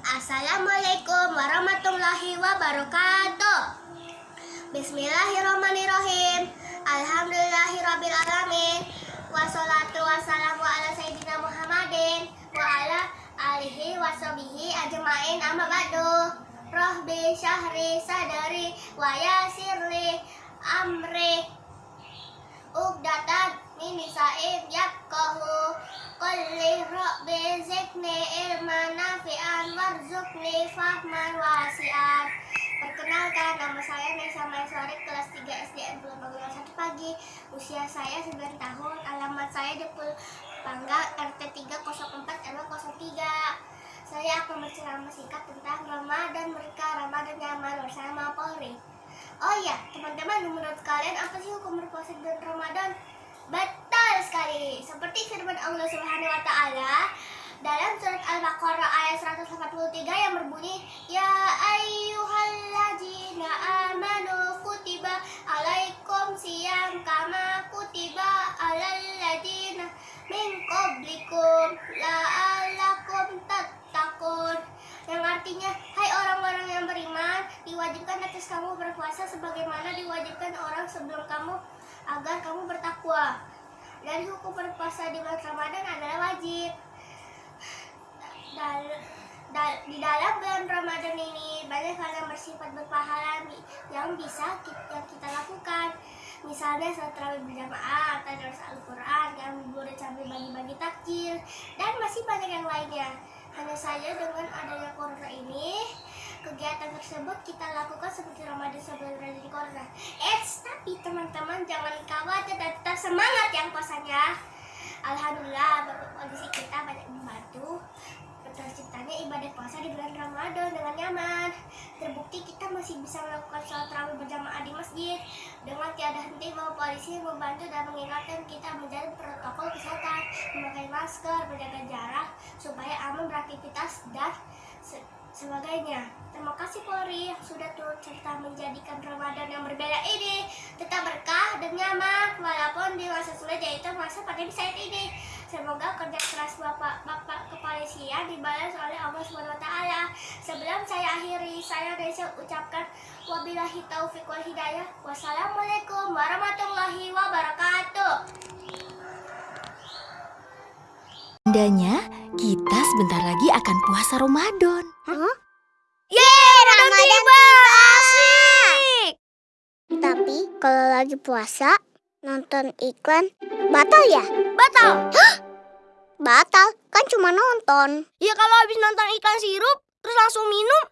Assalamualaikum warahmatullahi wabarakatuh. Bismillahirrahmanirrahim. Alhamdulillahirabbil alamin. Wassalatu wassalamu ala sayyidina Muhammadin wa ala alihi washabihi ajmain amma ba'du. Rahbi syahri sadari wa yasirli amri Ugdatan min lisain yafqahu qulli rabbi zidni ilman nafi'an warzuqni fahman wasi'an Perkenalkan, nama saya Nesa Maisori, kelas 3 SDN Pulau Bangunan 1 pagi. Usia saya 9 tahun, alamat saya di Pulau Pangga, RT 304 RW 03. Saya akan berceramah singkat tentang Ramadan mereka, Ramadan nyaman bersama Polri. Oh iya, teman-teman, menurut kalian apa sih hukum berpuasa bulan Ramadan? Betul sekali. Seperti firman Allah Subhanahu wa taala dalam surat Al-Baqarah ayat 183 yang berbunyi, "Ya ayyuhalladzina amanu kutiba alaikum siyam kama kutiba alal ladzina min qablikum la'allakum tattaqun." Yang artinya, hai orang-orang yang beriman, diwajibkan atas kamu berpuasa sebagaimana diwajibkan orang sebelum kamu agar kamu bertakwa. Dan hukum berpuasa di bulan Ramadan adalah wajib. Dal, di dalam bulan Ramadan ini banyak hal yang bersifat berpahala yang bisa kita, yang kita lakukan. Misalnya salat tarawih berjamaah, tadarus Al-Quran, yang boleh sambil bagi-bagi takjil, dan masih banyak yang lainnya. Hanya saja dengan adanya corona ini, kegiatan tersebut kita lakukan seperti Ramadan sebelum terjadi corona. Eits, tapi teman-teman jangan khawatir dan tetap semangat yang puasanya. Alhamdulillah, Polisi kita banyak membantu terciptanya ibadah puasa di bulan Ramadan dengan nyaman. Terbukti kita masih bisa melakukan sholat tarawih berjamaah di masjid dengan tiada henti Bapak Polisi membantu dan mengingatkan kita menjaga protokol kesehatan, memakai masker, menjaga jarak supaya aman beraktivitas dan se- sebagainya. Terima kasih Polri yang sudah turut serta menjadikan Ramadan yang berbeda ini tetap berkah dan nyaman walaupun di masa sulit yaitu masa pandemi saat ini. Semoga kerja keras Bapak-bapak kepolisian dibalas oleh Allah Subhanahu wa taala. Sebelum saya akhiri, saya Desa ucapkan wabillahi taufik wal hidayah. Wassalamualaikum warahmatullahi wabarakatuh. Tandanya, kita sebentar lagi akan puasa Ramadan. Yeay, Ramadan tiba! Asik! Tapi kalau lagi puasa, nonton iklan batal ya? Batal! Batal, kan cuma nonton. Ya kalau habis nonton iklan sirup, terus langsung minum,